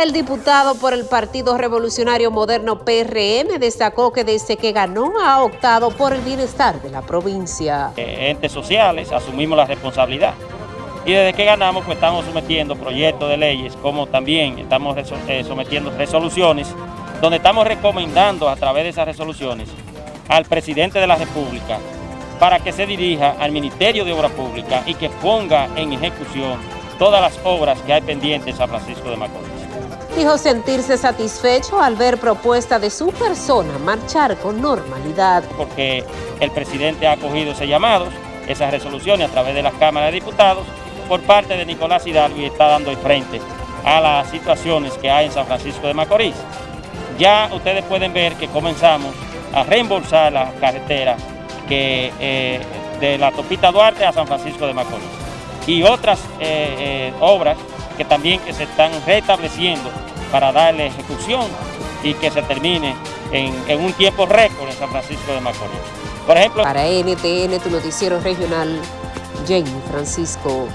El diputado por el Partido Revolucionario Moderno PRM destacó que desde que ganó ha optado por el bienestar de la provincia. Eh, entes sociales asumimos la responsabilidad y desde que ganamos pues estamos sometiendo proyectos de leyes como también estamos eh, sometiendo resoluciones donde estamos recomendando a través de esas resoluciones al presidente de la República para que se dirija al Ministerio de Obras Públicas y que ponga en ejecución todas las obras que hay pendientes en San Francisco de Macorís. Dijo sentirse satisfecho al ver propuesta de su persona marchar con normalidad. Porque el presidente ha acogido ese llamado, esas resoluciones a través de las cámaras de diputados por parte de Nicolás Hidalgo y está dando el frente a las situaciones que hay en San Francisco de Macorís. Ya ustedes pueden ver que comenzamos a reembolsar la carretera que, eh, de la Topita Duarte a San Francisco de Macorís y otras eh, eh, obras que también que se están restableciendo para darle ejecución y que se termine en, un tiempo récord en San Francisco de Macorís. Por ejemplo... Para NTN, tu noticiero regional, Jenny Francisco.